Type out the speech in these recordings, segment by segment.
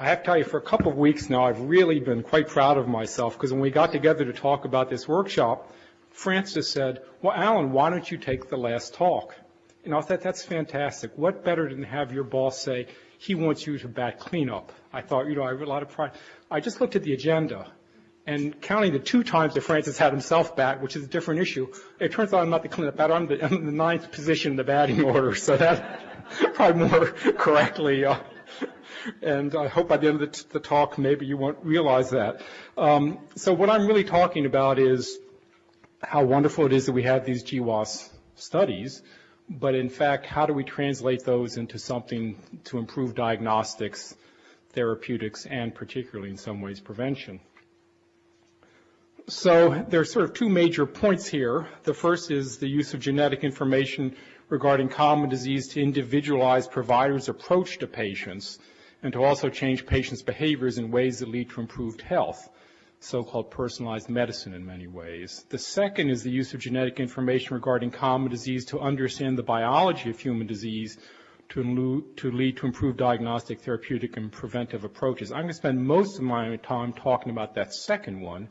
I have to tell you, for a couple of weeks now, I've really been quite proud of myself because when we got together to talk about this workshop, Francis said, well, Alan, why don't you take the last talk? And I thought, that's fantastic. What better than have your boss say, he wants you to bat cleanup? I thought, you know, I have a lot of pride. I just looked at the agenda, and counting the two times that Francis had himself bat, which is a different issue, it turns out I'm not the cleanup batter. I'm the, I'm the ninth position in the batting order, so that probably more correctly uh, and I hope by the end of the, the talk maybe you won't realize that. Um, so what I'm really talking about is how wonderful it is that we have these GWAS studies, but in fact, how do we translate those into something to improve diagnostics, therapeutics, and particularly in some ways prevention? So there are sort of two major points here. The first is the use of genetic information regarding common disease to individualize providers' approach to patients and to also change patients' behaviors in ways that lead to improved health, so-called personalized medicine in many ways. The second is the use of genetic information regarding common disease to understand the biology of human disease to, to lead to improved diagnostic, therapeutic, and preventive approaches. I'm going to spend most of my time talking about that second one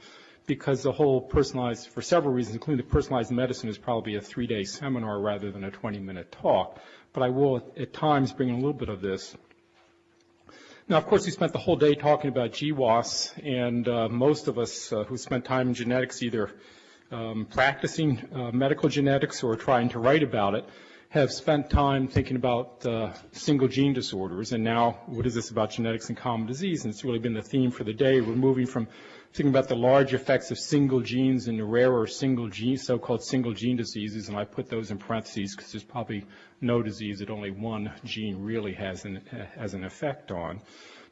because the whole personalized, for several reasons, including the personalized medicine, is probably a three-day seminar rather than a 20-minute talk. But I will at times bring in a little bit of this now, of course, we spent the whole day talking about GWAS, and uh, most of us uh, who spent time in genetics either um, practicing uh, medical genetics or trying to write about it have spent time thinking about uh, single gene disorders. And now, what is this about genetics and common disease? And it's really been the theme for the day. We're moving from thinking about the large effects of single genes and the rarer single gene, so-called single gene diseases, and I put those in parentheses because there's probably no disease that only one gene really has an, has an effect on,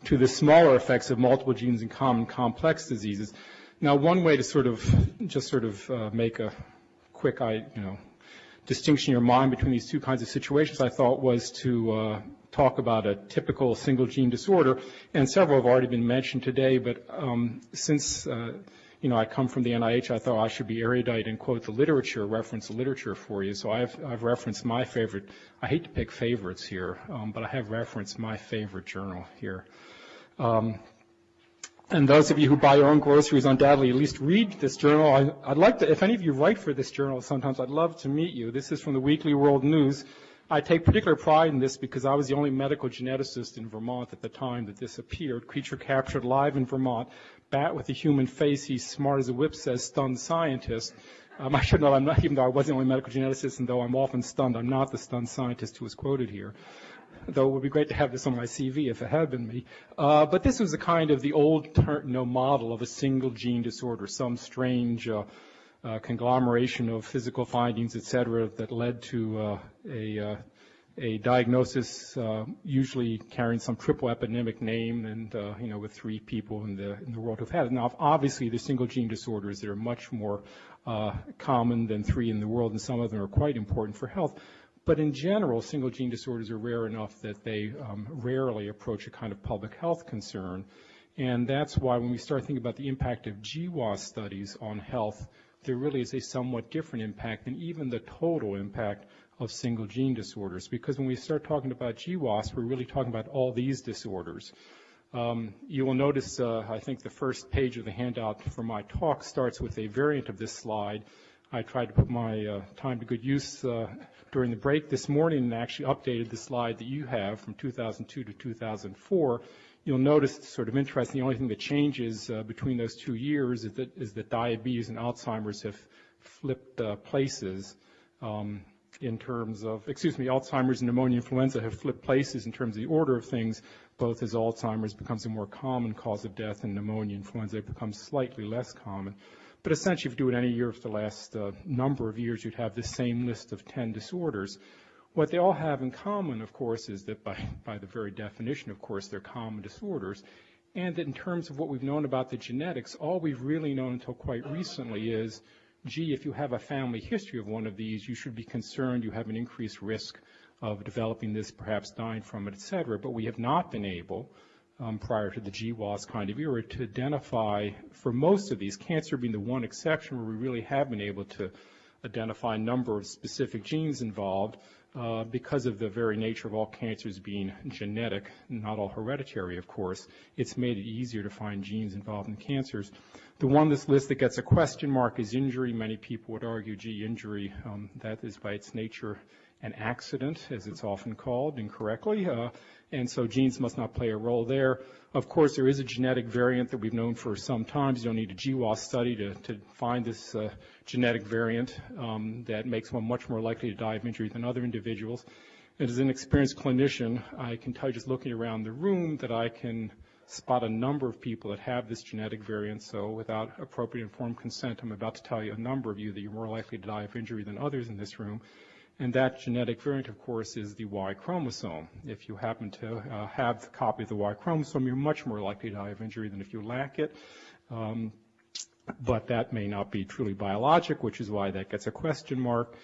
to the smaller effects of multiple genes and common complex diseases. Now, one way to sort of just sort of uh, make a quick, you know, distinction in your mind between these two kinds of situations, I thought, was to uh, talk about a typical single gene disorder, and several have already been mentioned today, but um, since uh, you know, I come from the NIH, I thought I should be erudite and quote the literature, reference the literature for you. So I've, I've referenced my favorite, I hate to pick favorites here, um, but I have referenced my favorite journal here. And those of you who buy your own groceries undoubtedly at least read this journal. I, would like to, if any of you write for this journal sometimes, I'd love to meet you. This is from the Weekly World News. I take particular pride in this because I was the only medical geneticist in Vermont at the time that this appeared. Creature captured live in Vermont. Bat with a human face. He's smart as a whip, says stunned scientist. Um, I should know, I'm not, even though I was the only medical geneticist, and though I'm often stunned, I'm not the stunned scientist who is quoted here. Though it would be great to have this on my CV if it had been me. Uh, but this was a kind of the old you model of a single gene disorder, some strange uh, uh, conglomeration of physical findings, et cetera, that led to uh, a, uh, a diagnosis usually carrying some triple eponymic name and, you know, with three people in the, in the world who've had it. Now, obviously, the single gene disorders that are much more common than three in the world, and some of them are quite important for health. But in general, single gene disorders are rare enough that they um, rarely approach a kind of public health concern. And that's why when we start thinking about the impact of GWAS studies on health, there really is a somewhat different impact than even the total impact of single gene disorders. Because when we start talking about GWAS, we're really talking about all these disorders. Um, you will notice, uh, I think the first page of the handout for my talk starts with a variant of this slide. I tried to put my uh, time to good use uh, during the break this morning and actually updated the slide that you have from 2002 to 2004 you'll notice it's sort of interesting. The only thing that changes uh, between those two years is that, is that diabetes and Alzheimer's have flipped uh, places um, in terms of, excuse me, Alzheimer's and pneumonia influenza have flipped places in terms of the order of things, both as Alzheimer's becomes a more common cause of death and pneumonia influenza becomes slightly less common. But essentially, if you do it any year for the last uh, number of years, you'd have the same list of 10 disorders. What they all have in common, of course, is that by, by the very definition, of course, they're common disorders. And that in terms of what we've known about the genetics, all we've really known until quite recently is, gee, if you have a family history of one of these, you should be concerned you have an increased risk of developing this, perhaps dying from it, et cetera. But we have not been able, prior to the GWAS kind of era, to identify, for most of these, cancer being the one exception where we really have been able to identify a number of specific genes involved, uh, because of the very nature of all cancers being genetic, not all hereditary, of course, it's made it easier to find genes involved in cancers. The one on this list that gets a question mark is injury. Many people would argue, gee, injury, um, that is by its nature an accident, as it's often called incorrectly, uh, and so genes must not play a role there. Of course, there is a genetic variant that we've known for some time. You don't need a GWAS study to, to find this uh, genetic variant um, that makes one much more likely to die of injury than other individuals. And as an experienced clinician, I can tell you just looking around the room that I can spot a number of people that have this genetic variant. So without appropriate informed consent, I'm about to tell you a number of you that you're more likely to die of injury than others in this room. And that genetic variant, of course, is the Y chromosome. If you happen to uh, have the copy of the Y chromosome, you're much more likely to die of injury than if you lack it. Um, but that may not be truly biologic, which is why that gets a question mark.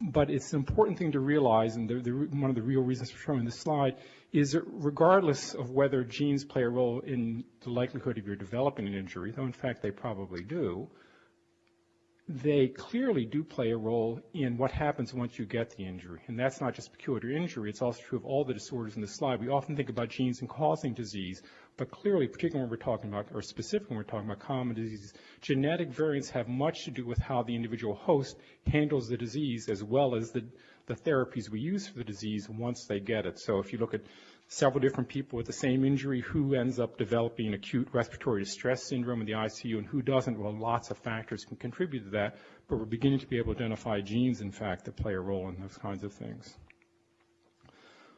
But it's an important thing to realize, and the, the, one of the real reasons for showing this slide is that regardless of whether genes play a role in the likelihood of your developing an injury, though in fact they probably do, they clearly do play a role in what happens once you get the injury. And that's not just peculiar injury, it's also true of all the disorders in the slide. We often think about genes and causing disease, but clearly, particularly when we're talking about, or specifically when we're talking about common diseases, genetic variants have much to do with how the individual host handles the disease as well as the, the therapies we use for the disease once they get it. So if you look at several different people with the same injury, who ends up developing acute respiratory distress syndrome in the ICU and who doesn't, well, lots of factors can contribute to that, but we're beginning to be able to identify genes, in fact, that play a role in those kinds of things.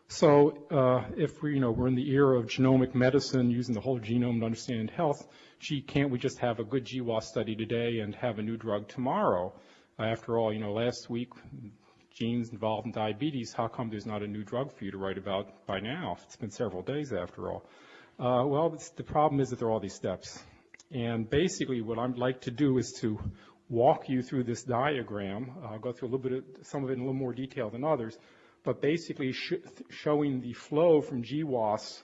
So uh, if we, you know, we're in the era of genomic medicine, using the whole genome to understand health, gee, can't we just have a good GWAS study today and have a new drug tomorrow? Uh, after all, you know, last week genes involved in diabetes, how come there's not a new drug for you to write about by now? It's been several days after all. Uh, well, the problem is that there are all these steps. And basically what I'd like to do is to walk you through this diagram. I'll go through a little bit of some of it in a little more detail than others, but basically sh showing the flow from GWAS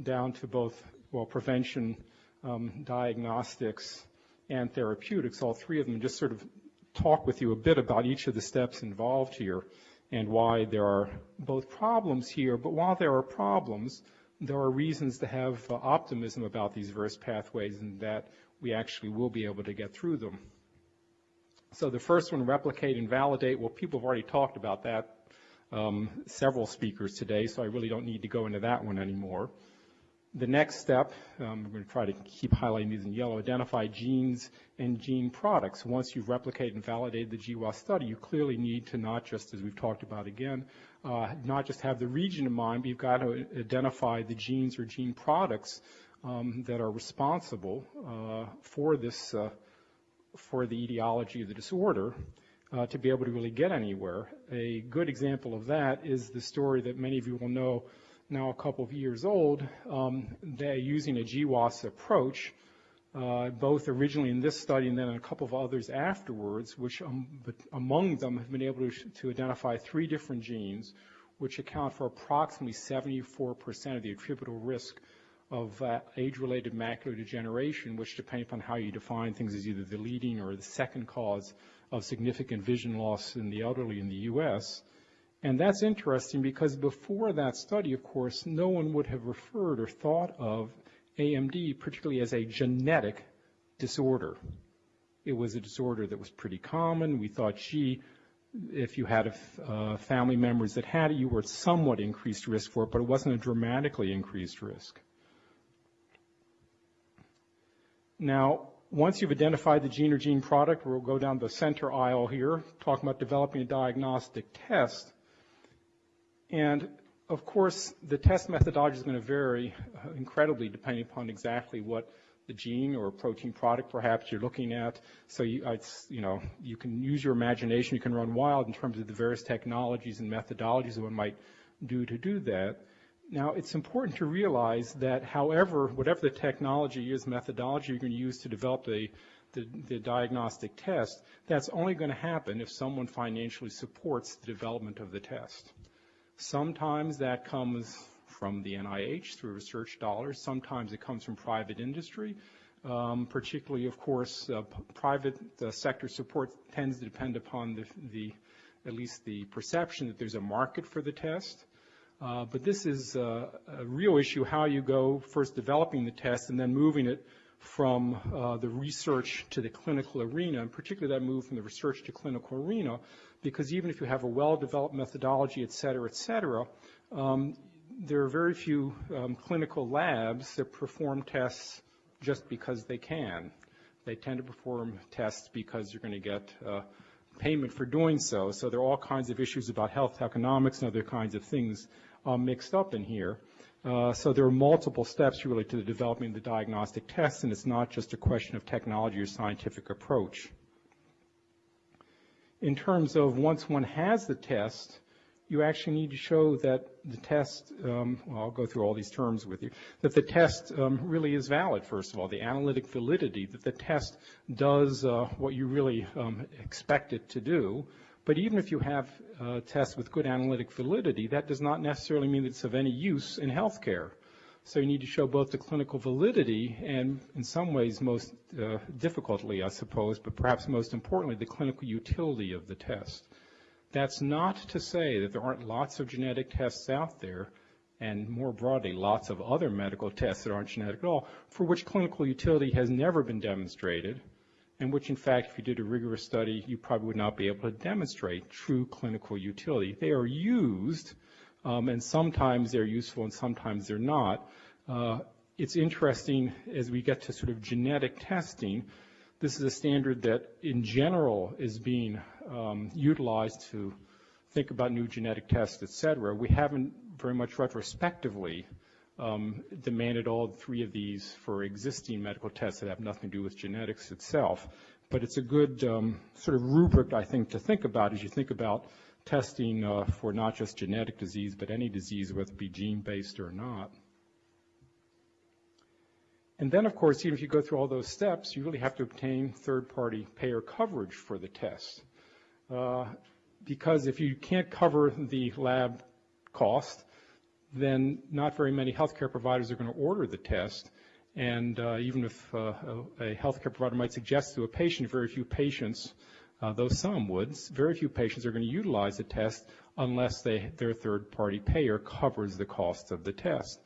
down to both, well, prevention, um, diagnostics, and therapeutics, all three of them, just sort of talk with you a bit about each of the steps involved here and why there are both problems here, but while there are problems, there are reasons to have uh, optimism about these various pathways and that we actually will be able to get through them. So the first one, replicate and validate, well, people have already talked about that, um, several speakers today, so I really don't need to go into that one anymore. The next step, um, I'm going to try to keep highlighting these in yellow, identify genes and gene products. Once you've replicated and validated the GWAS study, you clearly need to not just, as we've talked about again, uh, not just have the region in mind, but you've got to identify the genes or gene products um, that are responsible uh, for this, uh, for the etiology of the disorder. Uh, to be able to really get anywhere. A good example of that is the story that many of you will know now a couple of years old, um, they're using a GWAS approach, uh, both originally in this study and then in a couple of others afterwards, which um, among them have been able to, to, identify three different genes, which account for approximately 74% of the attributable risk of uh, age-related macular degeneration, which depending upon how you define things is either the leading or the second cause of significant vision loss in the elderly in the U.S. And that's interesting because before that study, of course, no one would have referred or thought of AMD particularly as a genetic disorder. It was a disorder that was pretty common. We thought, gee, if you had uh, family members that had it, you were at somewhat increased risk for it, but it wasn't a dramatically increased risk. Now, once you've identified the gene or gene product, we'll go down the center aisle here, talking about developing a diagnostic test. And of course, the test methodology is going to vary uh, incredibly depending upon exactly what the gene or protein product perhaps you're looking at. So you, you know, you can use your imagination, you can run wild in terms of the various technologies and methodologies one might do to do that. Now, it's important to realize that however, whatever the technology is, methodology you're going to use to develop the, the, the diagnostic test, that's only going to happen if someone financially supports the development of the test. Sometimes that comes from the NIH through research dollars. Sometimes it comes from private industry. Um, particularly, of course, uh, private uh, sector support tends to depend upon the, the at least the perception that there's a market for the test. Uh, but this is uh, a real issue, how you go first developing the test and then moving it from uh, the research to the clinical arena, and particularly that move from the research to clinical arena, because even if you have a well-developed methodology, et cetera, et cetera, um, there are very few um, clinical labs that perform tests just because they can. They tend to perform tests because you're going to get uh, payment for doing so. So there are all kinds of issues about health economics and other kinds of things uh, mixed up in here. Uh, so there are multiple steps really to the development of the diagnostic test, and it's not just a question of technology or scientific approach. In terms of once one has the test, you actually need to show that the test, um, well, I'll go through all these terms with you, that the test um, really is valid, first of all, the analytic validity, that the test does uh, what you really um, expect it to do. But even if you have a test with good analytic validity, that does not necessarily mean it's of any use in healthcare. So you need to show both the clinical validity and, in some ways, most uh, difficultly, I suppose, but perhaps most importantly, the clinical utility of the test. That's not to say that there aren't lots of genetic tests out there, and more broadly, lots of other medical tests that aren't genetic at all, for which clinical utility has never been demonstrated, and which, in fact, if you did a rigorous study, you probably would not be able to demonstrate true clinical utility. They are used, um, and sometimes they're useful and sometimes they're not. Uh, it's interesting as we get to sort of genetic testing, this is a standard that in general is being um, utilized to think about new genetic tests, et cetera. We haven't very much retrospectively um, demanded all three of these for existing medical tests that have nothing to do with genetics itself. But it's a good um, sort of rubric, I think, to think about as you think about testing uh, for not just genetic disease, but any disease, whether it be gene-based or not. And then, of course, even if you go through all those steps, you really have to obtain third-party payer coverage for the test. Uh, because if you can't cover the lab cost, then not very many healthcare providers are going to order the test. And uh, even if uh, a, a, healthcare provider might suggest to a patient, very few patients, uh, though some would, very few patients are going to utilize the test unless they, their third-party payer covers the cost of the test.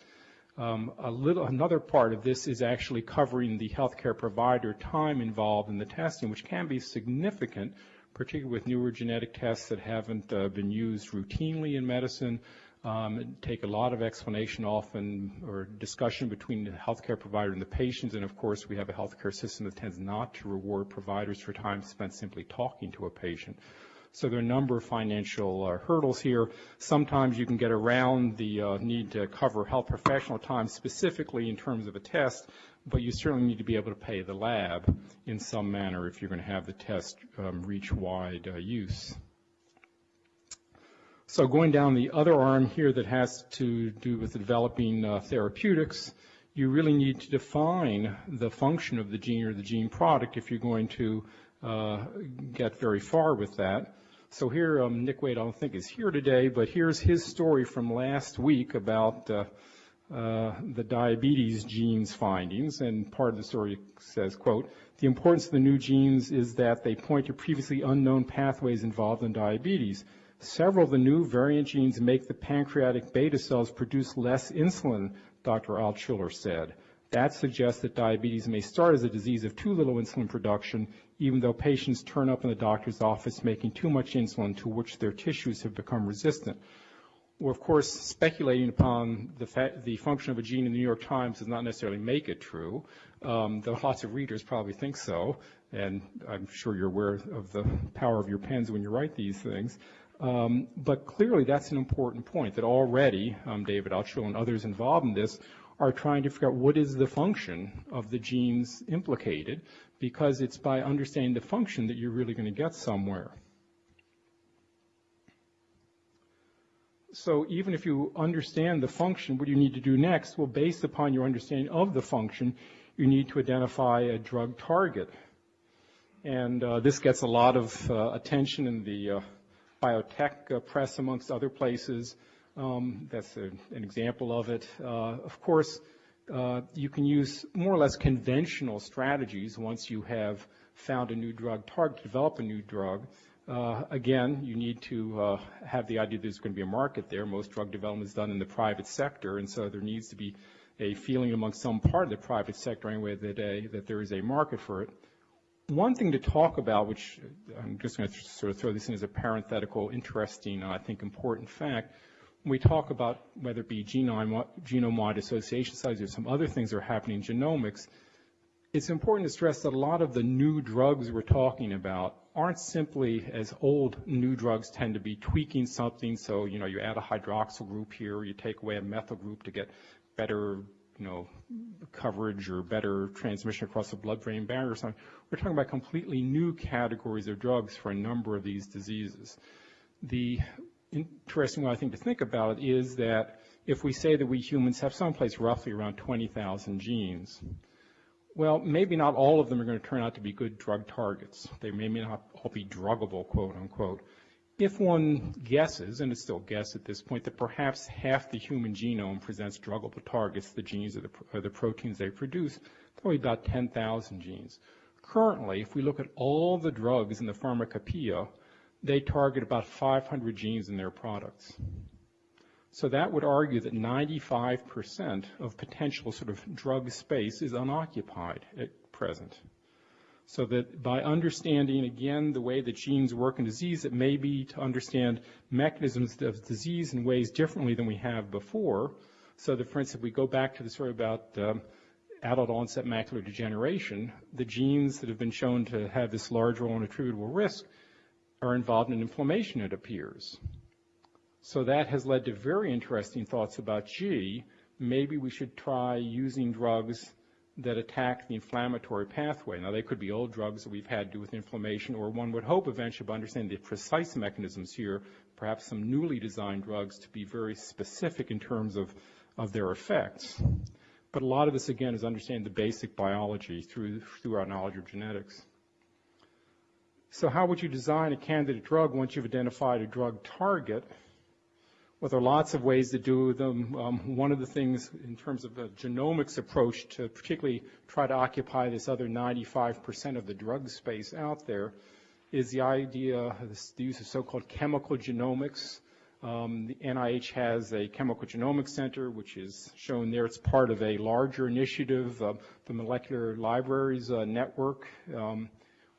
Um, a little, another part of this is actually covering the healthcare provider time involved in the testing, which can be significant, particularly with newer genetic tests that haven't uh, been used routinely in medicine um, take a lot of explanation often or discussion between the healthcare provider and the patients. And of course, we have a healthcare system that tends not to reward providers for time spent simply talking to a patient. So there are a number of financial uh, hurdles here. Sometimes you can get around the uh, need to cover health professional time specifically in terms of a test, but you certainly need to be able to pay the lab in some manner if you're going to have the test um, reach wide uh, use. So going down the other arm here that has to do with developing uh, therapeutics, you really need to define the function of the gene or the gene product if you're going to uh, get very far with that. So here, um, Nick Wade, I don't think is here today, but here's his story from last week about uh, uh, the diabetes genes findings, and part of the story says, quote, the importance of the new genes is that they point to previously unknown pathways involved in diabetes. Several of the new variant genes make the pancreatic beta cells produce less insulin, Dr. Altshuler said. That suggests that diabetes may start as a disease of too little insulin production, even though patients turn up in the doctor's office making too much insulin to which their tissues have become resistant. Well, of course, speculating upon the, the, function of a gene in the New York Times does not necessarily make it true, um, though lots of readers probably think so, and I'm sure you're aware of the power of your pens when you write these things. Um, but clearly that's an important point that already um, David Altshuler and others involved in this are trying to figure out what is the function of the genes implicated because it's by understanding the function that you're really going to get somewhere. So even if you understand the function, what you need to do next? Well, based upon your understanding of the function, you need to identify a drug target. And uh, this gets a lot of uh, attention in the uh, biotech uh, press, amongst other places. Um, that's an example of it. Uh, of course, uh, you can use more or less conventional strategies once you have found a new drug target, develop a new drug. Again, you need to have the idea there's going to be a market there. Most drug development is done in the private sector, and so there needs to be a feeling among some part of the private sector anyway that there is a market for it. One thing to talk about, which uh, I'm just going to sort of throw this in as a parenthetical, interesting, uh, I think important fact, when we talk about whether it be genome, genome-wide association studies or some other things that are happening in genomics, it's important to stress that a lot of the new drugs we're talking about aren't simply as old new drugs tend to be tweaking something. So, you know, you add a hydroxyl group here, you take away a methyl group to get better, you know, coverage or better transmission across the blood-brain barrier or something. We're talking about completely new categories of drugs for a number of these diseases. The interesting one I think to think about is that if we say that we humans have someplace roughly around 20,000 genes, well, maybe not all of them are going to turn out to be good drug targets. They may not all be druggable, quote unquote. If one guesses, and it's still a guess at this point, that perhaps half the human genome presents druggable targets, the genes or the, or the proteins they produce, probably about 10,000 genes. Currently, if we look at all the drugs in the pharmacopoeia, they target about 500 genes in their products. So that would argue that 95% of potential sort of drug space is unoccupied at present. So that by understanding, again, the way that genes work in disease, it may be to understand mechanisms of disease in ways differently than we have before. So that, for instance, if we go back to the story about um, adult onset macular degeneration, the genes that have been shown to have this large role in attributable risk are involved in inflammation, it appears. So that has led to very interesting thoughts about, gee, maybe we should try using drugs that attack the inflammatory pathway. Now, they could be old drugs that we've had to do with inflammation, or one would hope eventually by understanding the precise mechanisms here, perhaps some newly designed drugs to be very specific in terms of, of their effects. But a lot of this, again, is understanding the basic biology through, through our knowledge of genetics. So how would you design a candidate drug once you've identified a drug target? Well, there are lots of ways to do them. Um, one of the things in terms of the genomics approach to particularly try to occupy this other 95% of the drug space out there is the idea, the use of so-called chemical genomics. Um, the NIH has a chemical genomics center, which is shown there. It's part of a larger initiative, uh, the Molecular Libraries uh, Network. Um,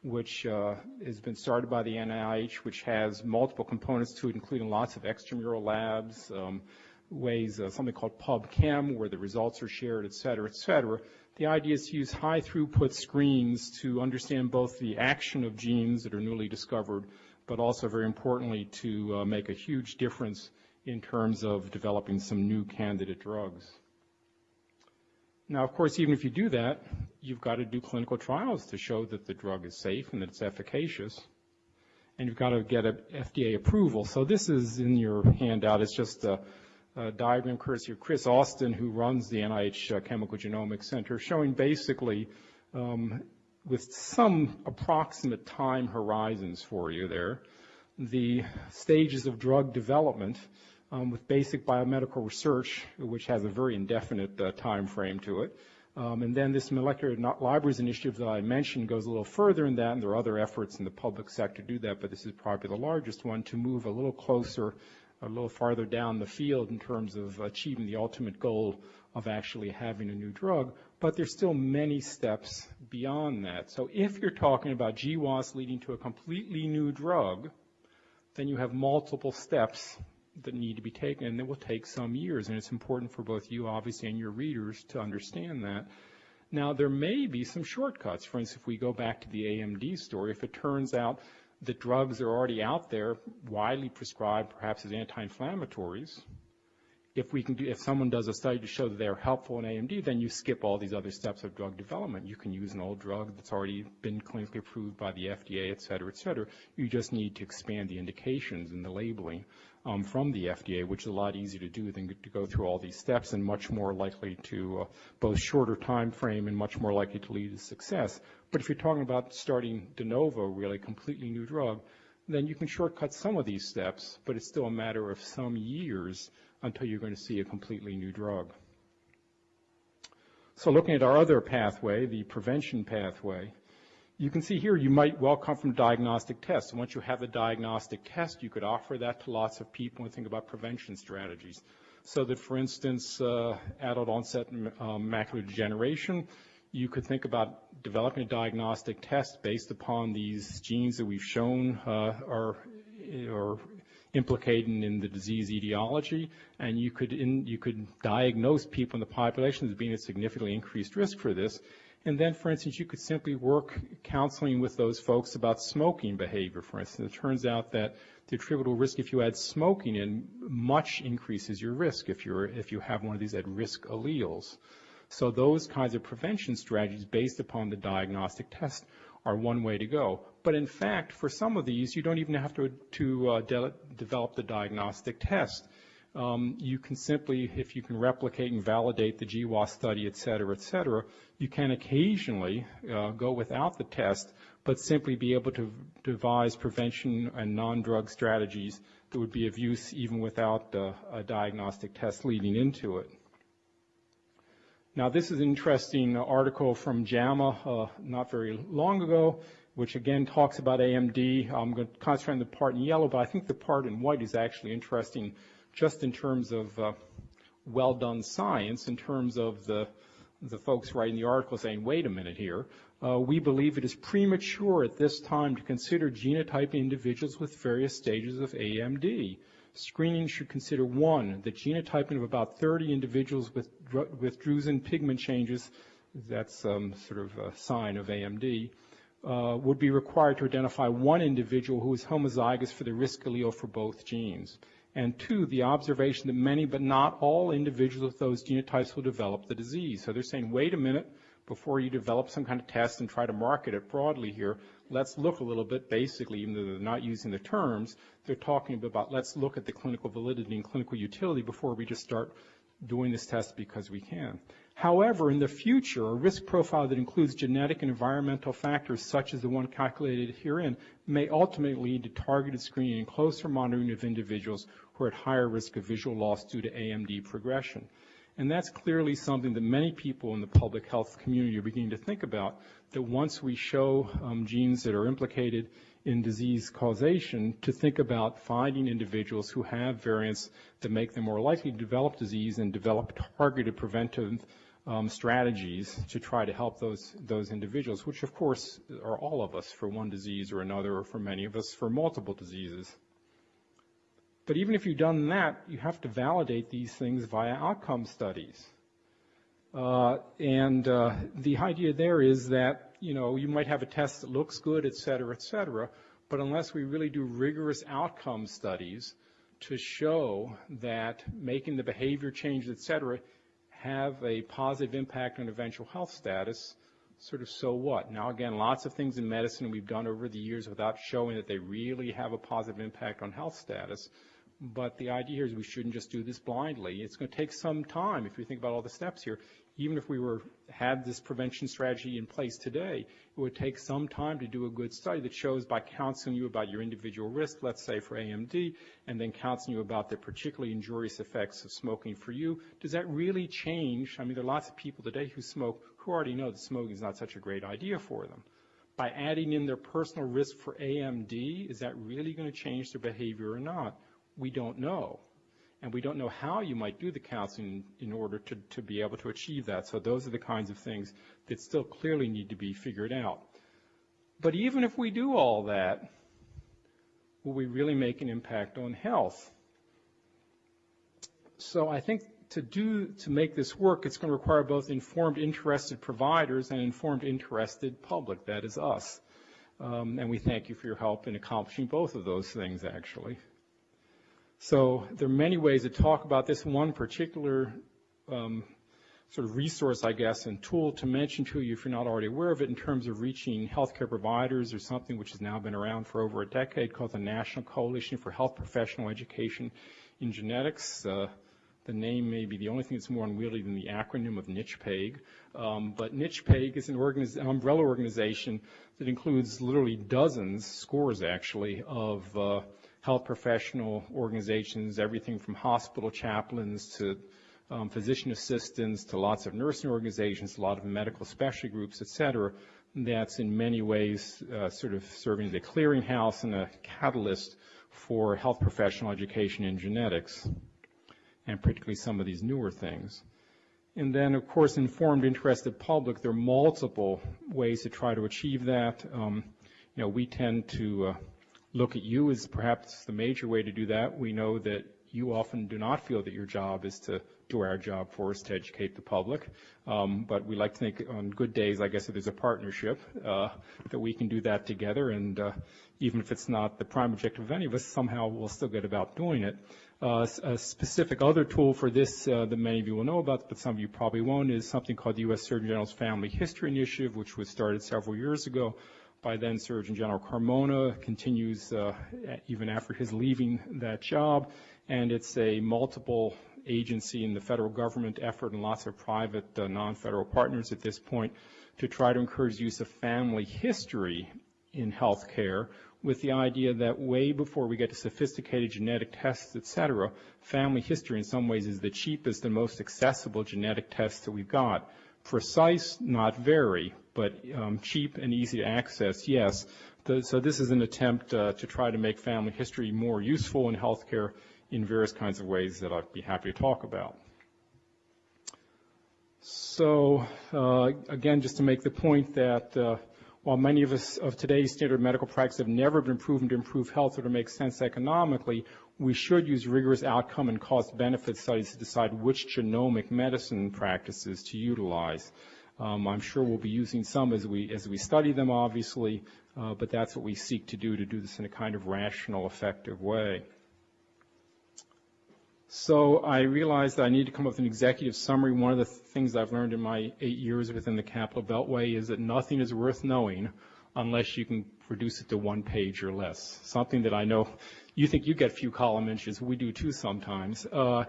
which uh, has been started by the NIH, which has multiple components to it, including lots of extramural labs, um, ways, uh, something called PubChem, where the results are shared, et cetera, et cetera. The idea is to use high throughput screens to understand both the action of genes that are newly discovered, but also very importantly to uh, make a huge difference in terms of developing some new candidate drugs. Now, of course, even if you do that, you've got to do clinical trials to show that the drug is safe and that it's efficacious. And you've got to get a FDA approval. So this is in your handout. It's just a, a diagram courtesy of Chris Austin, who runs the NIH uh, Chemical Genomics Center, showing basically um, with some approximate time horizons for you there, the stages of drug development um, with basic biomedical research, which has a very indefinite uh, time frame to it. Um, and then this molecular libraries initiative that I mentioned goes a little further in that, and there are other efforts in the public sector to do that, but this is probably the largest one to move a little closer, a little farther down the field in terms of achieving the ultimate goal of actually having a new drug. But there's still many steps beyond that. So if you're talking about GWAS leading to a completely new drug, then you have multiple steps that need to be taken, and it will take some years. And it's important for both you, obviously, and your readers to understand that. Now, there may be some shortcuts. For instance, if we go back to the AMD story, if it turns out that drugs are already out there, widely prescribed, perhaps as anti-inflammatories, if we can do, if someone does a study to show that they're helpful in AMD, then you skip all these other steps of drug development. You can use an old drug that's already been clinically approved by the FDA, et cetera, et cetera. You just need to expand the indications and the labeling from the FDA, which is a lot easier to do than to go through all these steps and much more likely to uh, both shorter time frame and much more likely to lead to success. But if you're talking about starting de novo, really completely new drug, then you can shortcut some of these steps, but it's still a matter of some years until you're going to see a completely new drug. So looking at our other pathway, the prevention pathway, you can see here you might well come from diagnostic tests. Once you have a diagnostic test, you could offer that to lots of people and think about prevention strategies. So that, for instance, uh, adult onset um, macular degeneration, you could think about developing a diagnostic test based upon these genes that we've shown uh, are, are implicated in the disease etiology, and you could, in, you could diagnose people in the population as being at significantly increased risk for this, and then, for instance, you could simply work counseling with those folks about smoking behavior, for instance. It turns out that the attributable risk, if you add smoking in, much increases your risk if, you're, if you have one of these at-risk alleles. So those kinds of prevention strategies based upon the diagnostic test are one way to go. But in fact, for some of these, you don't even have to, to uh, de develop the diagnostic test um, you can simply, if you can replicate and validate the GWAS study, et cetera, et cetera, you can occasionally uh, go without the test, but simply be able to devise prevention and non-drug strategies that would be of use even without uh, a diagnostic test leading into it. Now, this is an interesting article from JAMA uh, not very long ago, which again talks about AMD. I'm going to concentrate on the part in yellow, but I think the part in white is actually interesting just in terms of uh, well done science, in terms of the, the folks writing the article saying, wait a minute here, uh, we believe it is premature at this time to consider genotyping individuals with various stages of AMD. Screening should consider one, the genotyping of about 30 individuals with, with drusen pigment changes, that's um, sort of a sign of AMD, uh, would be required to identify one individual who is homozygous for the risk allele for both genes and two, the observation that many but not all individuals with those genotypes will develop the disease. So they're saying, wait a minute, before you develop some kind of test and try to market it broadly here, let's look a little bit basically, even though they're not using the terms, they're talking about let's look at the clinical validity and clinical utility before we just start doing this test because we can. However, in the future, a risk profile that includes genetic and environmental factors such as the one calculated herein may ultimately lead to targeted screening and closer monitoring of individuals who are at higher risk of visual loss due to AMD progression. And that's clearly something that many people in the public health community are beginning to think about, that once we show um, genes that are implicated in disease causation to think about finding individuals who have variants that make them more likely to develop disease and develop targeted preventive um, strategies to try to help those those individuals, which of course are all of us for one disease or another, or for many of us for multiple diseases. But even if you've done that, you have to validate these things via outcome studies. Uh, and uh, the idea there is that you know you might have a test that looks good, et cetera, et cetera, but unless we really do rigorous outcome studies to show that making the behavior change, et cetera, have a positive impact on eventual health status, sort of so what? Now again, lots of things in medicine we've done over the years without showing that they really have a positive impact on health status. But the idea here is we shouldn't just do this blindly. It's going to take some time if you think about all the steps here even if we were had this prevention strategy in place today, it would take some time to do a good study that shows by counseling you about your individual risk, let's say for AMD, and then counseling you about the particularly injurious effects of smoking for you. Does that really change? I mean, there are lots of people today who smoke who already know that smoking is not such a great idea for them. By adding in their personal risk for AMD, is that really going to change their behavior or not? We don't know and we don't know how you might do the counseling in order to, to be able to achieve that. So those are the kinds of things that still clearly need to be figured out. But even if we do all that, will we really make an impact on health? So I think to do to make this work, it's going to require both informed, interested providers and informed, interested public. That is us. Um, and we thank you for your help in accomplishing both of those things, actually. So there are many ways to talk about this. One particular um, sort of resource, I guess, and tool to mention to you if you're not already aware of it in terms of reaching healthcare providers or something which has now been around for over a decade called the National Coalition for Health Professional Education in Genetics. Uh, the name may be the only thing that's more unwieldy than the acronym of NCHPEG. Um, but NCHPEG is an, organiz- an, umbrella organization that includes literally dozens, scores actually, of uh, health professional organizations, everything from hospital chaplains to um, physician assistants to lots of nursing organizations, a lot of medical specialty groups, et cetera, that's in many ways uh, sort of serving as a clearinghouse and a catalyst for health professional education in genetics, and particularly some of these newer things. And then, of course, informed, interested public, there are multiple ways to try to achieve that. Um, you know, we tend to uh, look at you as perhaps the major way to do that. We know that you often do not feel that your job is to do our job for us to educate the public. Um, but we like to think on good days, I guess, if there's a partnership, uh, that we can do that together. And uh, even if it's not the prime objective of any of us, somehow we'll still get about doing it. Uh, a specific other tool for this uh, that many of you will know about, but some of you probably won't, is something called the U.S. Surgeon General's Family History Initiative, which was started several years ago by then Surgeon General Carmona, continues uh, even after his leaving that job, and it's a multiple agency in the federal government effort and lots of private uh, non-federal partners at this point to try to encourage use of family history in healthcare with the idea that way before we get to sophisticated genetic tests, et cetera, family history in some ways is the cheapest and most accessible genetic test that we've got. Precise, not very, but um, cheap and easy to access, yes. The, so this is an attempt uh, to try to make family history more useful in healthcare in various kinds of ways that I'd be happy to talk about. So uh, again, just to make the point that uh, while many of us of today's standard medical practice have never been proven to improve health or to make sense economically, we should use rigorous outcome and cost benefit studies to decide which genomic medicine practices to utilize. Um, I'm sure we'll be using some as we as we study them, obviously, uh, but that's what we seek to do to do this in a kind of rational, effective way. So I realized that I need to come up with an executive summary. One of the things I've learned in my eight years within the Capital Beltway is that nothing is worth knowing unless you can reduce it to one page or less. Something that I know you think you get few column inches. We do too sometimes. Uh,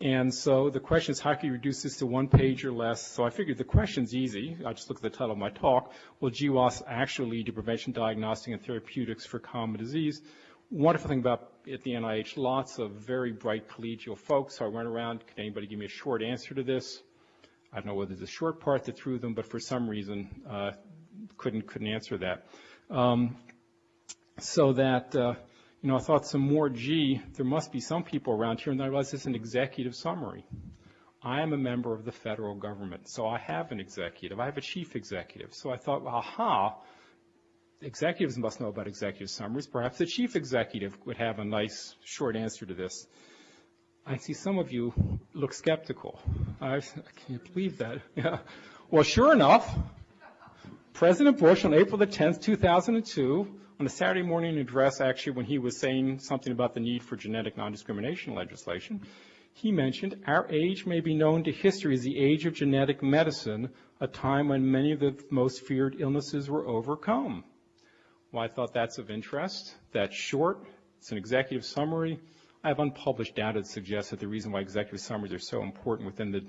and so the question is, how can you reduce this to one page or less? So I figured the question's easy. I just look at the title of my talk. Will GWAS actually lead to prevention, diagnostic, and therapeutics for common disease? wonderful thing about at the NIH, lots of very bright collegial folks. So I went around, can anybody give me a short answer to this? I don't know whether there's a short part that threw them, but for some reason uh, couldn't couldn't answer that. Um, so that uh, you know, I thought some more. Gee, there must be some people around here, and I realized it's an executive summary. I am a member of the federal government, so I have an executive. I have a chief executive. So I thought, aha, executives must know about executive summaries. Perhaps the chief executive would have a nice short answer to this. I see some of you look skeptical. I, I can't believe that. Yeah. Well, sure enough, President Bush on April the 10th, 2002, on a Saturday morning address, actually, when he was saying something about the need for genetic non-discrimination legislation, he mentioned our age may be known to history as the age of genetic medicine, a time when many of the most feared illnesses were overcome. Well, I thought that's of interest. That's short. It's an executive summary. I have unpublished data that suggests that the reason why executive summaries are so important within the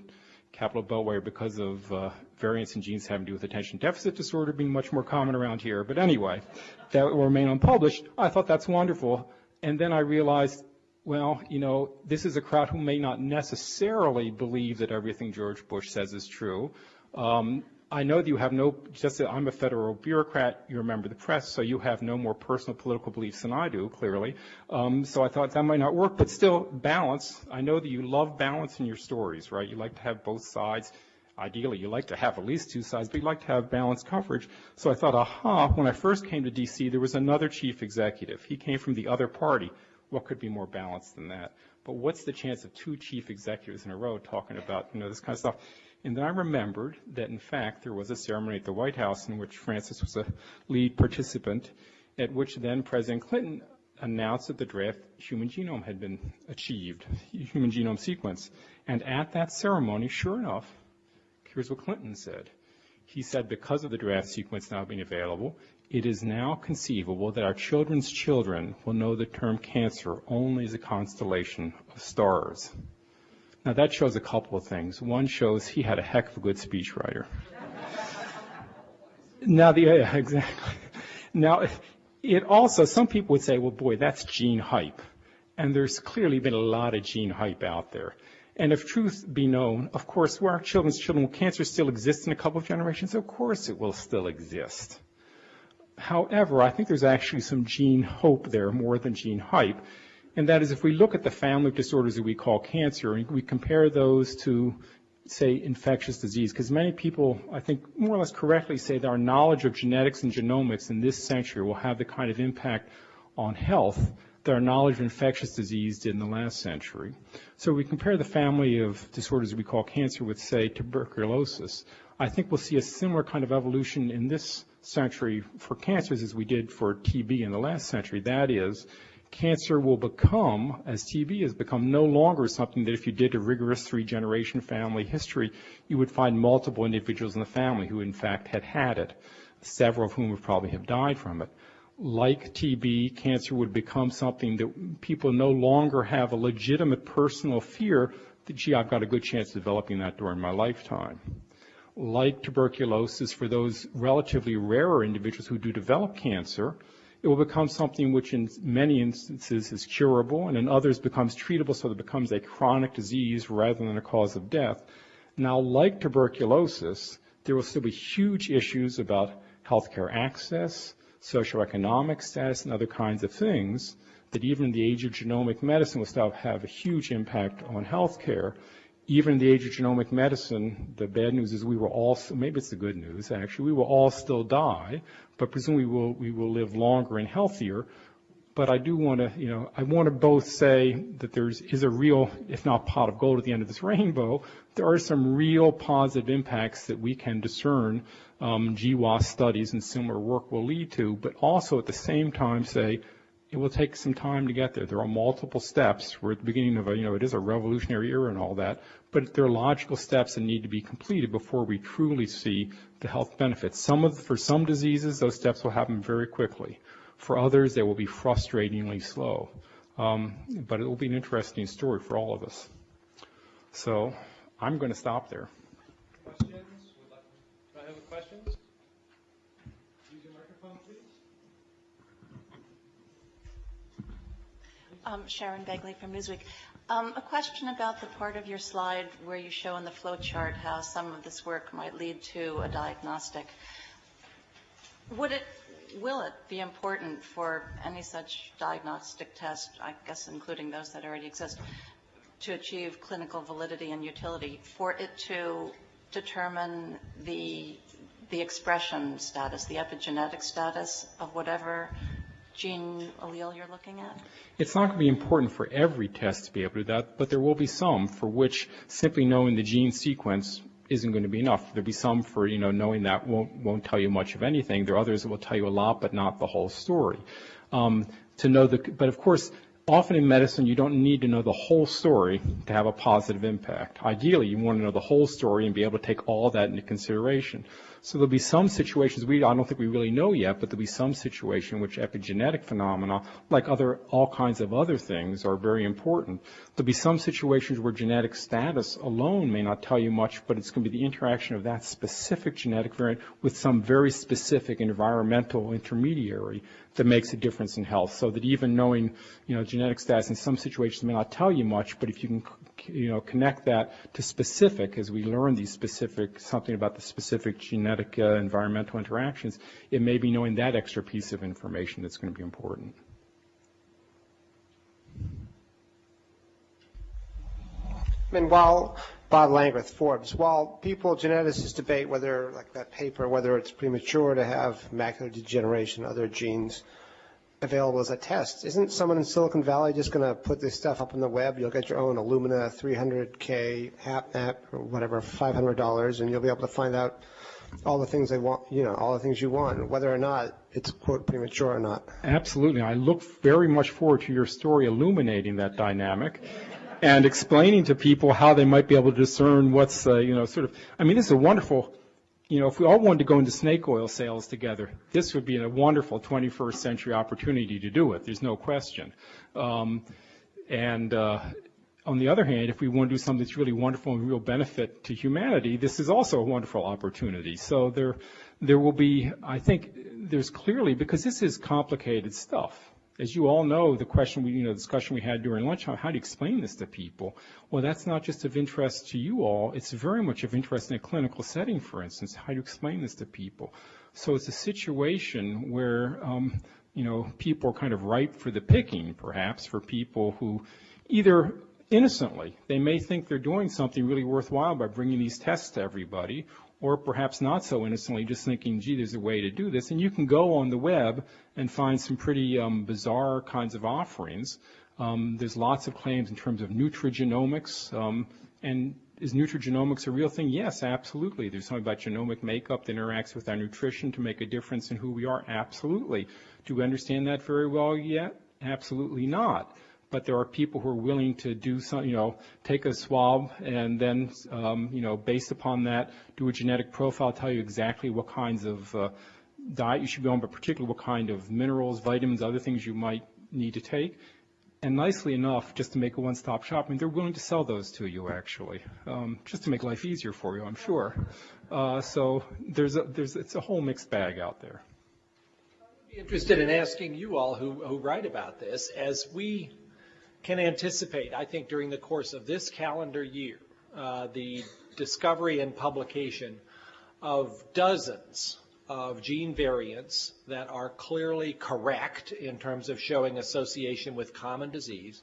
capital beltway because of uh, variants in genes having to do with attention deficit disorder being much more common around here. But anyway, that will remain unpublished. I thought that's wonderful. And then I realized, well, you know, this is a crowd who may not necessarily believe that everything George Bush says is true. Um, I know that you have no, just that I'm a federal bureaucrat, you're a member of the press, so you have no more personal political beliefs than I do, clearly. Um, so I thought that might not work, but still, balance. I know that you love balance in your stories, right? You like to have both sides. Ideally, you like to have at least two sides, but you like to have balanced coverage. So I thought, aha, when I first came to D.C., there was another chief executive. He came from the other party. What could be more balanced than that? But what's the chance of two chief executives in a row talking about, you know, this kind of stuff? And then I remembered that, in fact, there was a ceremony at the White House in which Francis was a lead participant, at which then President Clinton announced that the draft human genome had been achieved, human genome sequence. And at that ceremony, sure enough, here's what Clinton said. He said, because of the draft sequence now being available, it is now conceivable that our children's children will know the term cancer only as a constellation of stars. Now that shows a couple of things. One shows he had a heck of a good speechwriter. now the yeah, exactly. Now it also some people would say, well, boy, that's gene hype, and there's clearly been a lot of gene hype out there. And if truth be known, of course, where our children's children, cancer still exist in a couple of generations? Of course it will still exist. However, I think there's actually some gene hope there more than gene hype. And that is if we look at the family of disorders that we call cancer and we compare those to, say, infectious disease, because many people, I think, more or less correctly say that our knowledge of genetics and genomics in this century will have the kind of impact on health that our knowledge of infectious disease did in the last century. So we compare the family of disorders we call cancer with, say, tuberculosis. I think we'll see a similar kind of evolution in this century for cancers as we did for TB in the last century. That is, cancer will become, as TB has become, no longer something that if you did a rigorous three-generation family history, you would find multiple individuals in the family who in fact had had it, several of whom would probably have died from it like TB, cancer would become something that people no longer have a legitimate personal fear that, gee, I've got a good chance of developing that during my lifetime. Like tuberculosis, for those relatively rarer individuals who do develop cancer, it will become something which in many instances is curable and in others becomes treatable so that it becomes a chronic disease rather than a cause of death. Now, like tuberculosis, there will still be huge issues about healthcare access, socioeconomic status, and other kinds of things that even in the age of genomic medicine will still have a huge impact on healthcare. Even in the age of genomic medicine, the bad news is we will all, maybe it's the good news actually, we will all still die, but presumably we will, we will live longer and healthier. But I do want to, you know, I want to both say that there is a real, if not pot of gold at the end of this rainbow, there are some real positive impacts that we can discern um, GWAS studies and similar work will lead to, but also at the same time say it will take some time to get there. There are multiple steps. We're at the beginning of a, you know, it is a revolutionary era and all that, but there are logical steps that need to be completed before we truly see the health benefits. Some of, for some diseases, those steps will happen very quickly. For others, they will be frustratingly slow. Um, but it will be an interesting story for all of us. So I'm going to stop there. Questions? Do I have questions? Use your microphone, please. Um, Sharon Begley from Newsweek. Um, a question about the part of your slide where you show in the flow chart how some of this work might lead to a diagnostic. Would it, will it be important for any such diagnostic test, I guess including those that already exist, to achieve clinical validity and utility for it to determine the, the expression status, the epigenetic status of whatever gene allele you're looking at? It's not going to be important for every test to be able to do that, but there will be some for which simply knowing the gene sequence isn't going to be enough. There'll be some for, you know, knowing that won't, won't tell you much of anything. There are others that will tell you a lot, but not the whole story. Um, to know the, but of course, often in medicine, you don't need to know the whole story to have a positive impact. Ideally, you want to know the whole story and be able to take all that into consideration. So there'll be some situations we I don't think we really know yet, but there'll be some situation which epigenetic phenomena, like other all kinds of other things, are very important. There'll be some situations where genetic status alone may not tell you much, but it's going to be the interaction of that specific genetic variant with some very specific environmental intermediary that makes a difference in health. So that even knowing, you know, genetic status in some situations may not tell you much, but if you can you know, connect that to specific as we learn these specific, something about the specific genetic uh, environmental interactions, it may be knowing that extra piece of information that's going to be important. I mean, while Bob Langreth, Forbes, while people, geneticists debate whether, like that paper, whether it's premature to have macular degeneration, other genes, available as a test. Isn't someone in Silicon Valley just going to put this stuff up on the web? You'll get your own Illumina 300K HapMap or whatever, $500, and you'll be able to find out all the things they want, you know, all the things you want, whether or not it's, quote, premature or not. Absolutely. I look very much forward to your story illuminating that dynamic and explaining to people how they might be able to discern what's, uh, you know, sort of, I mean, this is a wonderful you know, if we all wanted to go into snake oil sales together, this would be a wonderful 21st century opportunity to do it. There's no question. Um, and uh, on the other hand, if we want to do something that's really wonderful and real benefit to humanity, this is also a wonderful opportunity. So there, there will be, I think, there's clearly because this is complicated stuff. As you all know, the question we, you know, discussion we had during lunch, how, how do you explain this to people? Well, that's not just of interest to you all. It's very much of interest in a clinical setting, for instance. How do you explain this to people? So it's a situation where, um, you know, people are kind of ripe for the picking, perhaps, for people who either innocently, they may think they're doing something really worthwhile by bringing these tests to everybody, or perhaps not so innocently, just thinking, gee, there's a way to do this. And you can go on the web and find some pretty um, bizarre kinds of offerings. Um, there's lots of claims in terms of nutrigenomics. Um, and is nutrigenomics a real thing? Yes, absolutely. There's something about genomic makeup that interacts with our nutrition to make a difference in who we are. Absolutely. Do we understand that very well yet? Absolutely not but there are people who are willing to do some, you know, take a swab and then, um, you know, based upon that, do a genetic profile, tell you exactly what kinds of uh, diet you should be on, but particularly what kind of minerals, vitamins, other things you might need to take. And nicely enough, just to make a one-stop shop, I mean, they're willing to sell those to you, actually, um, just to make life easier for you, I'm sure. Uh, so there's a, there's, it's a whole mixed bag out there. I'd be interested in asking you all who, who write about this, as we can anticipate, I think, during the course of this calendar year, uh, the discovery and publication of dozens of gene variants that are clearly correct in terms of showing association with common disease.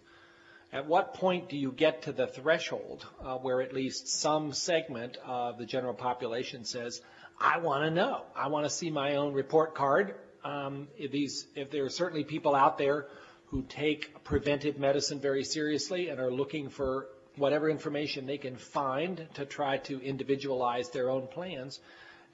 At what point do you get to the threshold uh, where at least some segment of the general population says, I want to know. I want to see my own report card. Um, if, these, if there are certainly people out there who take preventive medicine very seriously and are looking for whatever information they can find to try to individualize their own plans.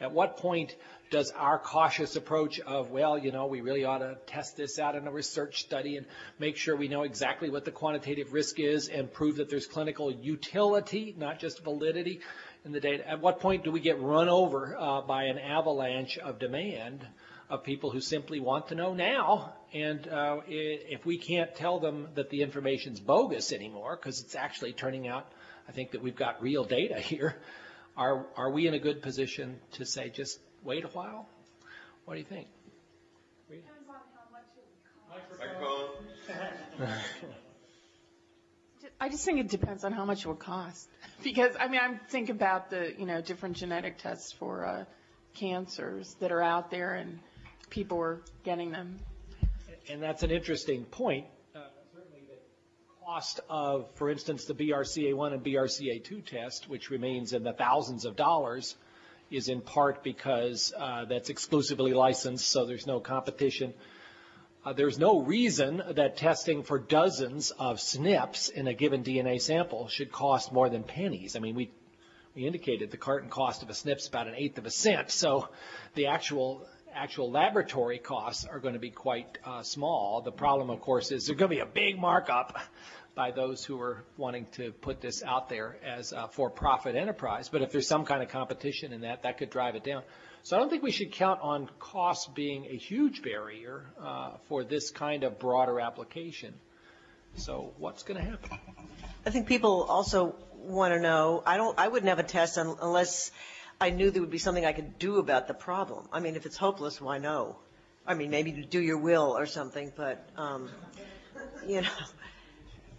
At what point does our cautious approach of, well, you know, we really ought to test this out in a research study and make sure we know exactly what the quantitative risk is and prove that there's clinical utility, not just validity in the data? At what point do we get run over uh, by an avalanche of demand of people who simply want to know now. And uh, if we can't tell them that the information's bogus anymore, because it's actually turning out, I think that we've got real data here, are, are we in a good position to say just wait a while? What do you think? I just think it depends on how much it would cost. Because, I mean, I think about the, you know, different genetic tests for uh, cancers that are out there and people are getting them. And that's an interesting point. Uh, certainly the cost of, for instance, the BRCA1 and BRCA2 test, which remains in the thousands of dollars, is in part because uh, that's exclusively licensed, so there's no competition. Uh, there's no reason that testing for dozens of SNPs in a given DNA sample should cost more than pennies. I mean, we we indicated the carton cost of a SNP is about an eighth of a cent, so the actual actual laboratory costs are going to be quite uh, small. The problem, of course, is there's going to be a big markup by those who are wanting to put this out there as a for-profit enterprise. But if there's some kind of competition in that, that could drive it down. So I don't think we should count on costs being a huge barrier uh, for this kind of broader application. So what's going to happen? I think people also want to know. I don't. I wouldn't have a test unless I knew there would be something I could do about the problem. I mean, if it's hopeless, why no? I mean, maybe to do your will or something, but, um, you know.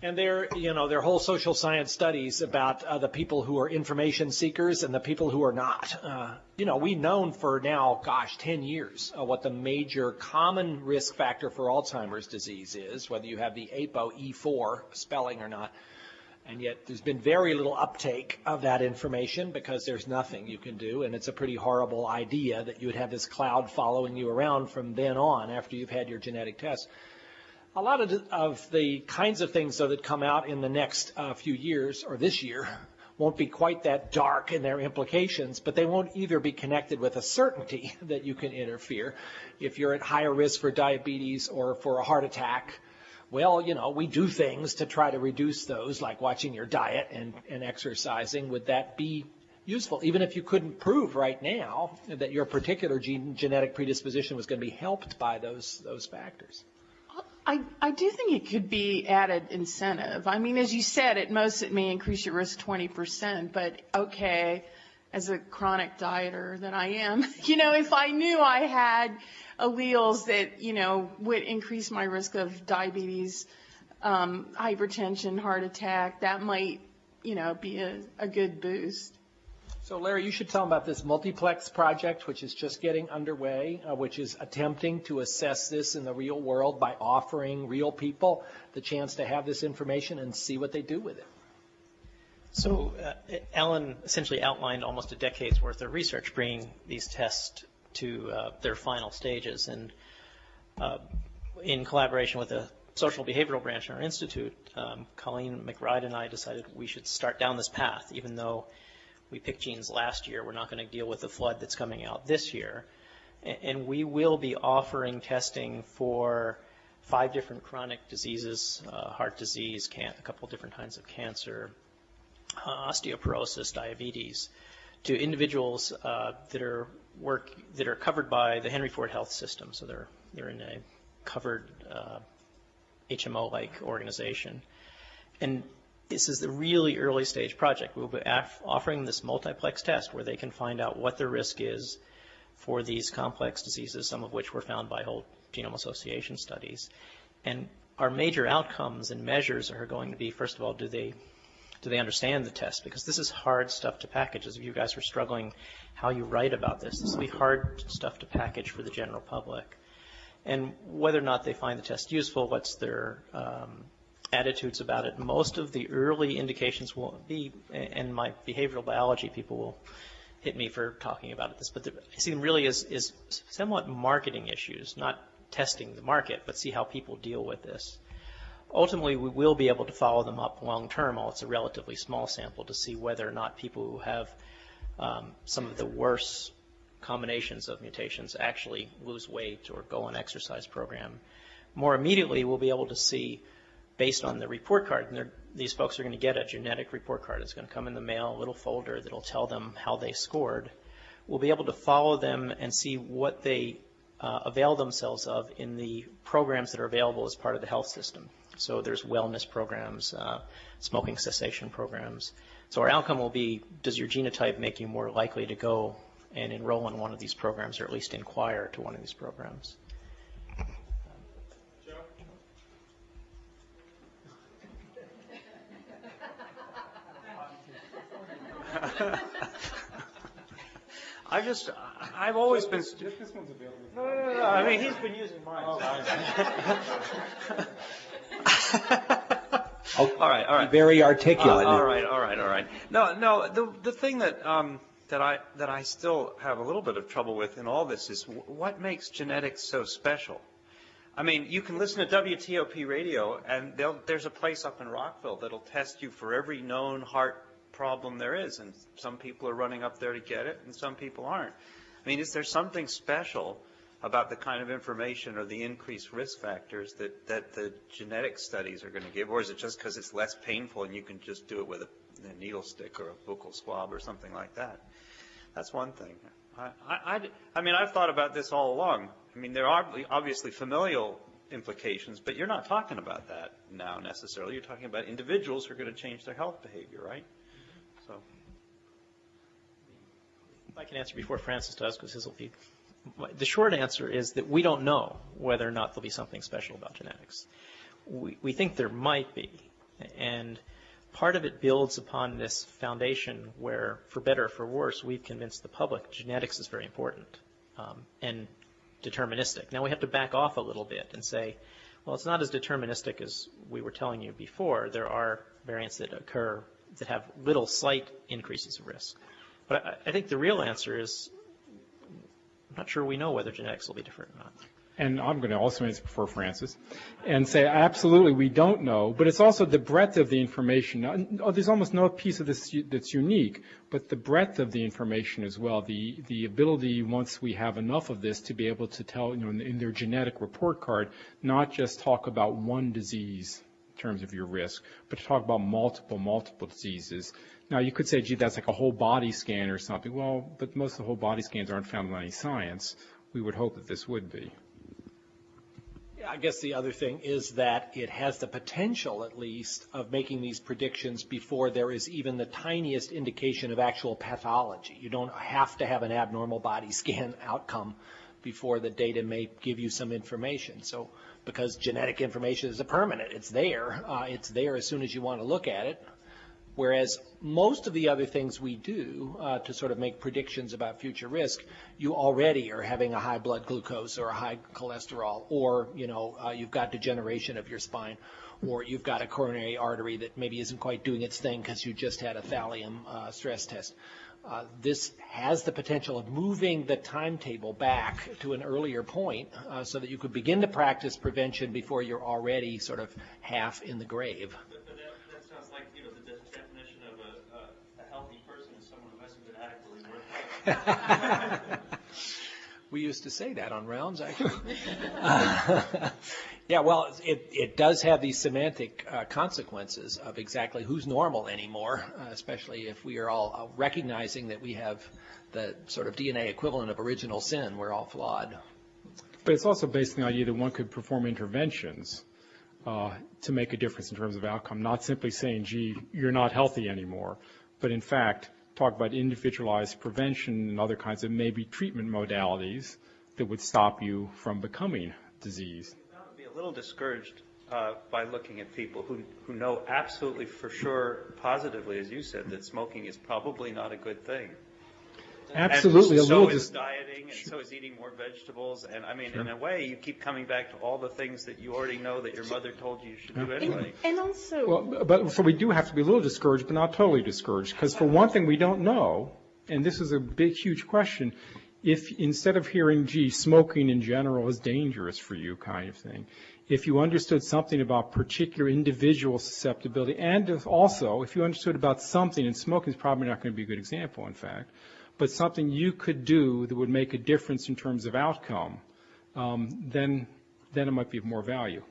And there, you know, there are whole social science studies about uh, the people who are information seekers and the people who are not. Uh, you know, we've known for now, gosh, 10 years uh, what the major common risk factor for Alzheimer's disease is, whether you have the APOE4 spelling or not. And yet there's been very little uptake of that information because there's nothing you can do. And it's a pretty horrible idea that you would have this cloud following you around from then on after you've had your genetic test. A lot of, of the kinds of things, though, that come out in the next uh, few years or this year won't be quite that dark in their implications, but they won't either be connected with a certainty that you can interfere if you're at higher risk for diabetes or for a heart attack well, you know, we do things to try to reduce those, like watching your diet and, and exercising. Would that be useful, even if you couldn't prove right now that your particular gene, genetic predisposition was going to be helped by those those factors? I, I do think it could be added incentive. I mean, as you said, at most it may increase your risk 20%, but okay, as a chronic dieter that I am, you know, if I knew I had alleles that, you know, would increase my risk of diabetes, um, hypertension, heart attack, that might, you know, be a, a good boost. So Larry, you should tell them about this multiplex project, which is just getting underway, uh, which is attempting to assess this in the real world by offering real people the chance to have this information and see what they do with it. So uh, Ellen essentially outlined almost a decade's worth of research bringing these tests to uh, their final stages. And uh, in collaboration with the social behavioral branch in our institute, um, Colleen McBride and I decided we should start down this path, even though we picked genes last year. We're not going to deal with the flood that's coming out this year. And we will be offering testing for five different chronic diseases, uh, heart disease, a couple different kinds of cancer, uh, osteoporosis, diabetes, to individuals uh, that are work that are covered by the Henry Ford Health System. So they're they're in a covered uh, HMO-like organization, and this is the really early stage project. We'll be offering this multiplex test where they can find out what their risk is for these complex diseases, some of which were found by whole genome association studies. And our major outcomes and measures are going to be, first of all, do they do they understand the test? Because this is hard stuff to package. As you guys were struggling how you write about this, this will be hard stuff to package for the general public. And whether or not they find the test useful, what's their um, attitudes about it. Most of the early indications will be, and my behavioral biology people will hit me for talking about this, but the, I see them really as, as somewhat marketing issues, not testing the market, but see how people deal with this. Ultimately, we will be able to follow them up long term, while it's a relatively small sample, to see whether or not people who have um, some of the worst combinations of mutations actually lose weight or go on exercise program. More immediately, we'll be able to see based on the report card. And these folks are going to get a genetic report card. It's going to come in the mail, a little folder that'll tell them how they scored. We'll be able to follow them and see what they uh, avail themselves of in the programs that are available as part of the health system. So there's wellness programs, uh, smoking cessation programs. So our outcome will be, does your genotype make you more likely to go and enroll in one of these programs or at least inquire to one of these programs? I just, I've always been. This one's available. No, no, no, I mean, he's been using mine. all right, all right. Very articulate. Uh, all right, all right, all right. No, no. The the thing that um, that I that I still have a little bit of trouble with in all this is w- what makes genetics so special. I mean, you can listen to WTOP radio, and there's a place up in Rockville that'll test you for every known heart problem there is, and some people are running up there to get it, and some people aren't. I mean, is there something special about the kind of information or the increased risk factors that, that the genetic studies are going to give, or is it just because it's less painful and you can just do it with a, a needle stick or a buccal swab or something like that? That's one thing. I, I, I mean, I've thought about this all along. I mean, there are obviously familial implications, but you're not talking about that now necessarily. You're talking about individuals who are going to change their health behavior, right? Mm-hmm. So. I can answer before Francis does, because his will be. The short answer is that we don't know whether or not there'll be something special about genetics. We, we think there might be, and part of it builds upon this foundation where, for better or for worse, we've convinced the public genetics is very important um, and deterministic. Now we have to back off a little bit and say, well, it's not as deterministic as we were telling you before. There are variants that occur that have little slight increases of risk. But I, I think the real answer is I'm not sure we know whether genetics will be different or not. And I'm going to also answer before Francis and say absolutely we don't know, but it's also the breadth of the information. Oh, there's almost no piece of this that's unique, but the breadth of the information as well, the, the ability once we have enough of this to be able to tell, you know, in, in their genetic report card, not just talk about one disease in terms of your risk, but to talk about multiple, multiple diseases. Now, you could say, gee, that's like a whole body scan or something. Well, but most of the whole body scans aren't found in any science. We would hope that this would be. I guess the other thing is that it has the potential, at least, of making these predictions before there is even the tiniest indication of actual pathology. You don't have to have an abnormal body scan outcome before the data may give you some information. So because genetic information is a permanent, it's there. Uh, it's there as soon as you want to look at it. Whereas most of the other things we do uh, to sort of make predictions about future risk, you already are having a high blood glucose or a high cholesterol, or you know uh, you've got degeneration of your spine, or you've got a coronary artery that maybe isn't quite doing its thing because you just had a thallium uh, stress test. Uh, this has the potential of moving the timetable back to an earlier point uh, so that you could begin to practice prevention before you're already sort of half in the grave. we used to say that on rounds, actually. yeah, well, it, it does have these semantic uh, consequences of exactly who's normal anymore, uh, especially if we are all uh, recognizing that we have the sort of DNA equivalent of original sin. We're all flawed. But it's also based on the idea that one could perform interventions uh, to make a difference in terms of outcome, not simply saying, gee, you're not healthy anymore, but in fact, talk about individualized prevention and other kinds of maybe treatment modalities that would stop you from becoming disease. I would be a little discouraged uh, by looking at people who, who know absolutely for sure, positively, as you said, that smoking is probably not a good thing. Absolutely, and a little so is just dieting, and so is eating more vegetables, and I mean, in a way, you keep coming back to all the things that you already know that your mother told you you should do anyway. And also, Well, but, so we do have to be a little discouraged, but not totally discouraged, because for one thing, we don't know, and this is a big, huge question, if instead of hearing, gee, smoking in general is dangerous for you kind of thing, if you understood something about particular individual susceptibility, and if also, if you understood about something, and smoking is probably not going to be a good example, in fact, but something you could do that would make a difference in terms of outcome, um, then, then it might be of more value.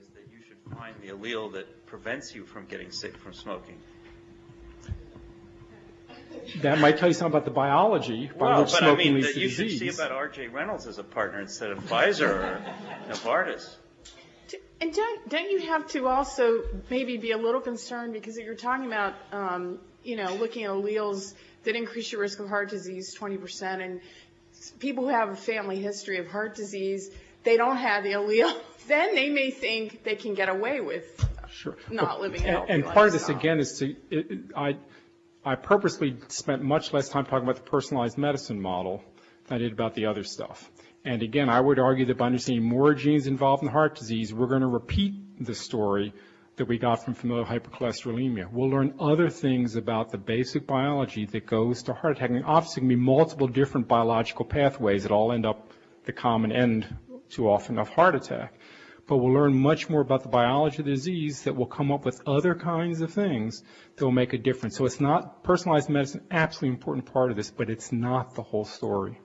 is that you should find the allele that prevents you from getting sick from smoking. That might tell you something about the biology by Well, which but I mean, leads that to you should disease. see about R.J. Reynolds as a partner instead of Pfizer or Novartis. And don't, don't you have to also maybe be a little concerned because you're talking about, um, you know, looking at alleles that increase your risk of heart disease 20%, and people who have a family history of heart disease, they don't have the allele, then they may think they can get away with Sure. not living a And- healthy And part of this, again, is to, it- it- I, I purposely spent much less time talking about the personalized medicine model than I did about the other stuff. And again, I would argue that by understanding more genes involved in heart disease, we're going to repeat the story that we got from familial hypercholesterolemia. We'll learn other things about the basic biology that goes to heart attack. And obviously, can be multiple different biological pathways that all end up the common end too often of heart attack. But we'll learn much more about the biology of the disease that will come up with other kinds of things that will make a difference. So it's not personalized medicine, absolutely important part of this, but it's not the whole story.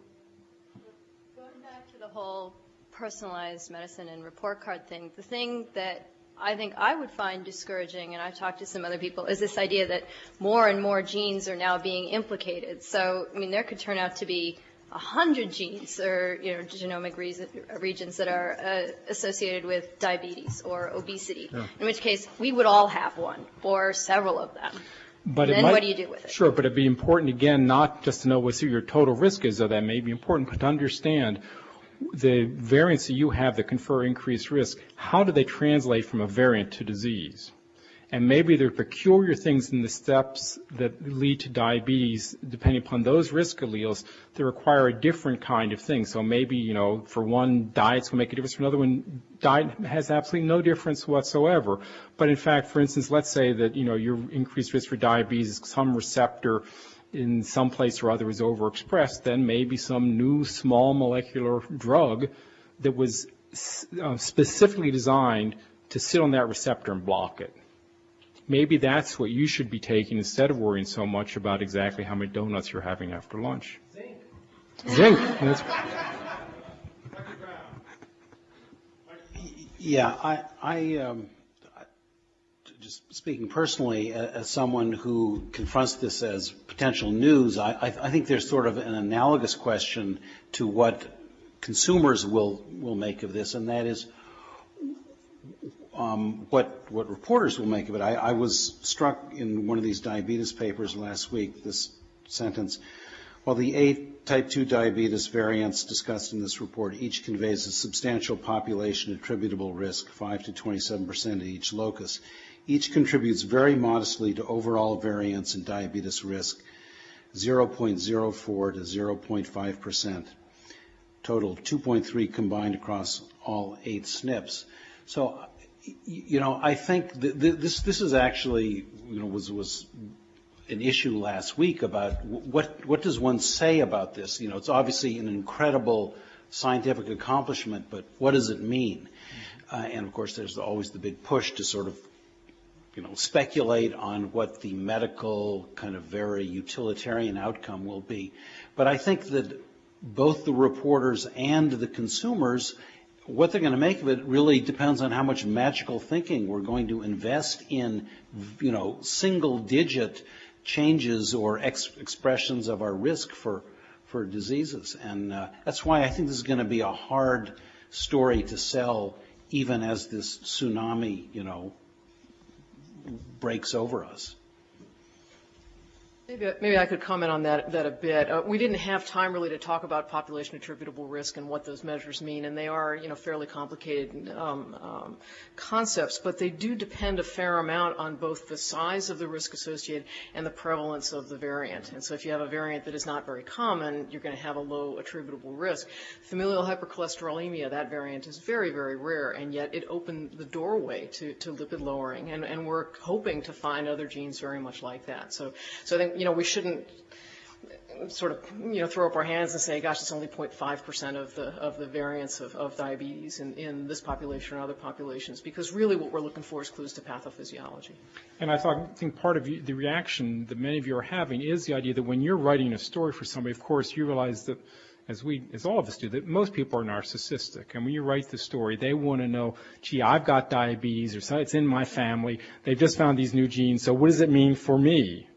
Going back to the whole personalized medicine and report card thing, the thing that I think I would find discouraging, and I've talked to some other people, is this idea that more and more genes are now being implicated. So, I mean, there could turn out to be a hundred genes or you know genomic reason, regions that are uh, associated with diabetes or obesity. In which case, we would all have one or several of them. But it Then might- what do you do with it? Sure, but it'd be important, again, not just to know what your total risk is, though that may be important, but to understand the variants that you have that confer increased risk, how do they translate from a variant to disease? And maybe there are peculiar things in the steps that lead to diabetes, depending upon those risk alleles, that require a different kind of thing. So maybe, you know, for one, diets will make a difference. For another one, diet has absolutely no difference whatsoever. But in fact, for instance, let's say that, you know, your increased risk for diabetes, some receptor in some place or other is overexpressed, then maybe some new small molecular drug that was uh, specifically designed to sit on that receptor and block it. Maybe that's what you should be taking instead of worrying so much about exactly how many donuts you're having after lunch. Zinc. Zinc. That's- Yeah, I, I um, just speaking personally, as someone who confronts this as potential news, I, I think there's sort of an analogous question to what consumers will, will make of this, and that is, um, what, what reporters will make of it. I, I was struck in one of these diabetes papers last week, this sentence, while the eight type 2 diabetes variants discussed in this report each conveys a substantial population attributable risk, 5 to 27 percent at each locus, each contributes very modestly to overall variance in diabetes risk, 0.04 to 0.5 percent. Total 2.3 combined across all eight SNPs. So, you know, I think th- th- this this is actually, you know, was was an issue last week about what what does one say about this? You know, it's obviously an incredible scientific accomplishment, but what does it mean? Uh, and of course, there's always the big push to sort of you know, speculate on what the medical kind of very utilitarian outcome will be. But I think that both the reporters and the consumers, what they're going to make of it really depends on how much magical thinking we're going to invest in, you know, single digit changes or ex- expressions of our risk for, for diseases. And uh, that's why I think this is going to be a hard story to sell even as this tsunami, you know, breaks over us. Maybe, maybe I could comment on that, that a bit. Uh, we didn't have time really to talk about population attributable risk and what those measures mean, and they are, you know, fairly complicated um, um, concepts, but they do depend a fair amount on both the size of the risk associated and the prevalence of the variant. And so if you have a variant that is not very common, you're going to have a low attributable risk. Familial hypercholesterolemia, that variant is very, very rare, and yet it opened the doorway to, to lipid lowering, and, and we're hoping to find other genes very much like that. So, so I think you know, we shouldn't sort of, you know, throw up our hands and say, gosh, it's only 0.5% of the, of the variance of, of diabetes in, in this population or other populations, because really what we're looking for is clues to pathophysiology. And I thought, I think part of the reaction that many of you are having is the idea that when you're writing a story for somebody, of course, you realize that as we, as all of us do, that most people are narcissistic. And when you write the story, they want to know, gee, I've got diabetes, or it's in my family. They've just found these new genes. So what does it mean for me?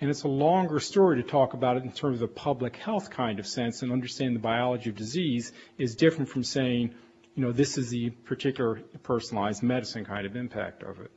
And it's a longer story to talk about it in terms of the public health kind of sense and understanding the biology of disease is different from saying, you know, this is the particular personalized medicine kind of impact of it.